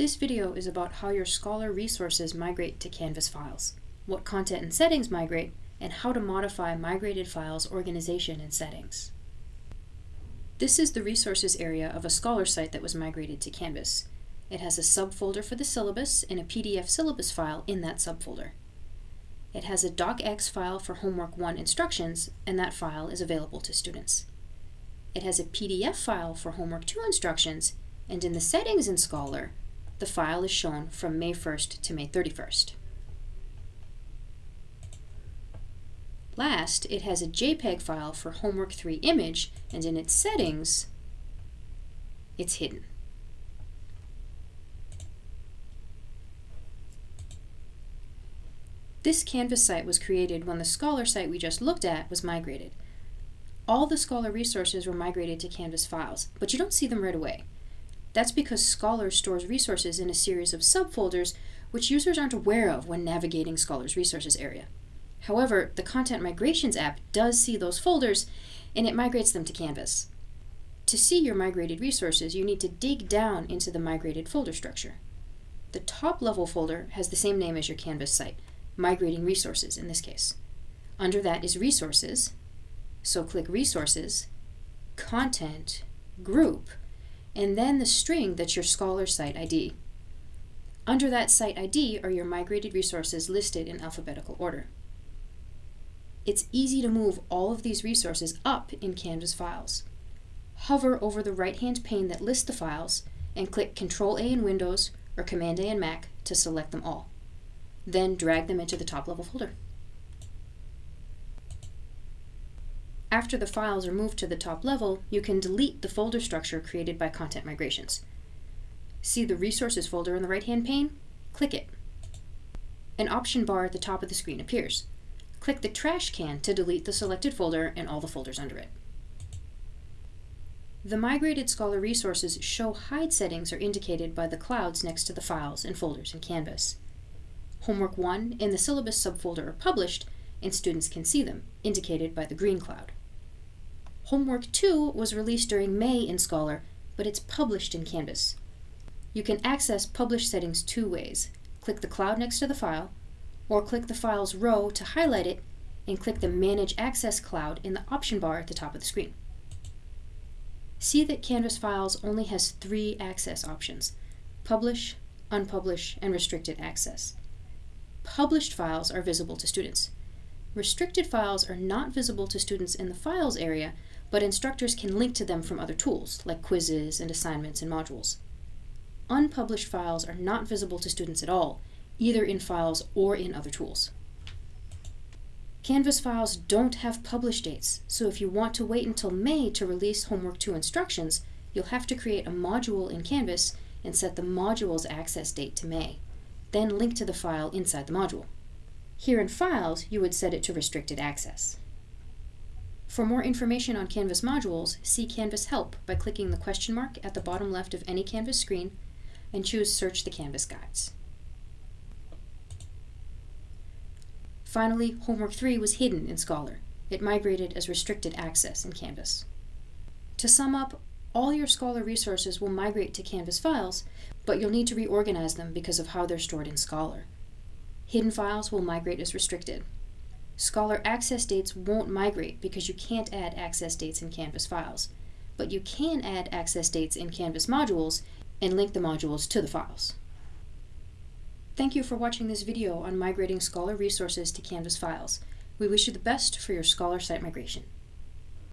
This video is about how your Scholar resources migrate to Canvas files, what content and settings migrate, and how to modify migrated files organization and settings. This is the resources area of a Scholar site that was migrated to Canvas. It has a subfolder for the syllabus and a PDF syllabus file in that subfolder. It has a docx file for Homework 1 instructions, and that file is available to students. It has a PDF file for Homework 2 instructions, and in the settings in Scholar, the file is shown from May 1st to May 31st. Last, it has a JPEG file for Homework 3 image, and in its settings, it's hidden. This Canvas site was created when the Scholar site we just looked at was migrated. All the Scholar resources were migrated to Canvas files, but you don't see them right away. That's because Scholar stores resources in a series of subfolders which users aren't aware of when navigating Scholar's resources area. However, the Content Migrations app does see those folders and it migrates them to Canvas. To see your migrated resources, you need to dig down into the migrated folder structure. The top level folder has the same name as your Canvas site, Migrating Resources in this case. Under that is Resources, so click Resources, Content, Group, and then the string that's your Scholar site ID. Under that site ID are your migrated resources listed in alphabetical order. It's easy to move all of these resources up in Canvas files. Hover over the right-hand pane that lists the files and click Ctrl-A in Windows or Command-A in Mac to select them all. Then drag them into the top-level folder. After the files are moved to the top level, you can delete the folder structure created by Content Migrations. See the Resources folder in the right-hand pane? Click it. An option bar at the top of the screen appears. Click the trash can to delete the selected folder and all the folders under it. The migrated Scholar resources show hide settings are indicated by the clouds next to the files and folders in Canvas. Homework 1 and the syllabus subfolder are published, and students can see them, indicated by the green cloud. Homework 2 was released during May in Scholar, but it's published in Canvas. You can access publish settings two ways. Click the cloud next to the file, or click the file's row to highlight it, and click the Manage Access Cloud in the option bar at the top of the screen. See that Canvas Files only has three access options, Publish, Unpublish, and Restricted Access. Published files are visible to students. Restricted files are not visible to students in the Files area, but instructors can link to them from other tools, like quizzes and assignments and modules. Unpublished files are not visible to students at all, either in files or in other tools. Canvas files don't have publish dates, so if you want to wait until May to release Homework 2 instructions, you'll have to create a module in Canvas and set the module's access date to May. Then link to the file inside the module. Here in Files, you would set it to Restricted Access. For more information on Canvas modules, see Canvas Help by clicking the question mark at the bottom left of any Canvas screen and choose Search the Canvas Guides. Finally, Homework 3 was hidden in Scholar. It migrated as restricted access in Canvas. To sum up, all your Scholar resources will migrate to Canvas files, but you'll need to reorganize them because of how they're stored in Scholar. Hidden files will migrate as restricted. Scholar access dates won't migrate because you can't add access dates in Canvas files, but you can add access dates in Canvas modules and link the modules to the files. Thank you for watching this video on migrating Scholar resources to Canvas files. We wish you the best for your Scholar site migration.